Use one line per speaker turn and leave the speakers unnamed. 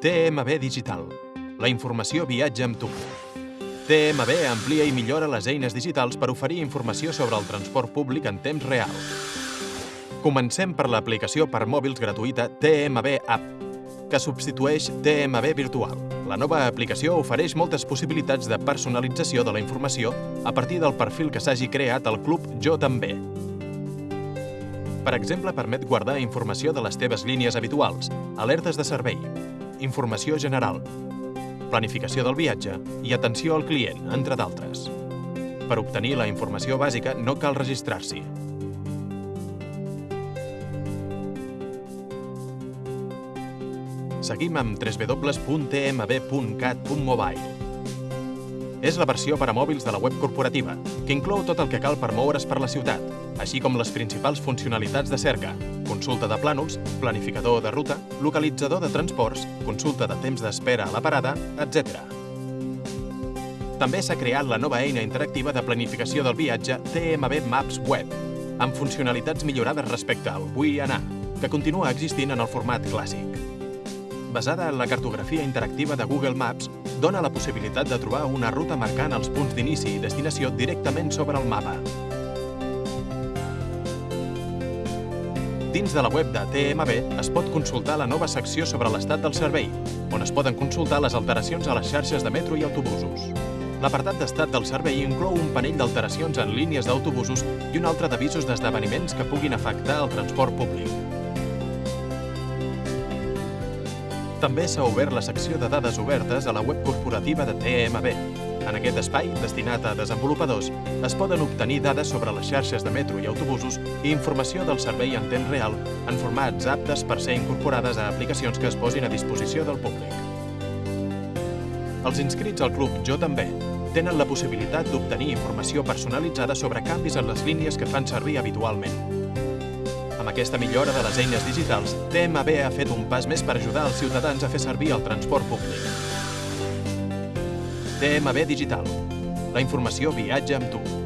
TMB Digital. La informació viatja amb tu. TMB amplia i millora les eines digitals per oferir informació sobre el transport públic en temps real. Comencem per l'aplicació per mòbils gratuïta TMB App, que substitueix TMB Virtual. La nova aplicació ofereix moltes possibilitats de personalització de la informació a partir del perfil que s'hagi creat al club Jo també. Per exemple, permet guardar informació de les teves línies habituals, alertes de servei, informació general, planificació del viatge i atenció al client, entre d'altres. Per obtenir la informació bàsica no cal registrar-s'hi. Seguim amb www.tmb.cat.mobile. És la versió per a mòbils de la web corporativa, que inclou tot el que cal per moure's per la ciutat, així com les principals funcionalitats de cerca, consulta de plànols, planificador de ruta, localitzador de transports, consulta de temps d'espera a la parada, etc. També s'ha creat la nova eina interactiva de planificació del viatge TMB Maps Web, amb funcionalitats millorades respecte al Vull anar, que continua existint en el format clàssic basada en la cartografia interactiva de Google Maps, dona la possibilitat de trobar una ruta marcant els punts d'inici i destinació directament sobre el mapa. Dins de la web de TMB es pot consultar la nova secció sobre l'estat del servei, on es poden consultar les alteracions a les xarxes de metro i autobusos. L'apartat d'estat del servei inclou un panell d'alteracions en línies d'autobusos i un altre d'avisos d'esdeveniments que puguin afectar el transport públic. També s'ha obert la secció de dades obertes a la web corporativa de TMB. En aquest espai, destinat a desenvolupadors, es poden obtenir dades sobre les xarxes de metro i autobusos i informació del servei en temps real en formats aptes per ser incorporades a aplicacions que es posin a disposició del públic. Els inscrits al club Jo també tenen la possibilitat d'obtenir informació personalitzada sobre canvis en les línies que fan servir habitualment. Aquesta millora de les eines digitals, TMB ha fet un pas més per ajudar els ciutadans a fer servir el transport públic. TMB Digital. La informació viatja amb tu.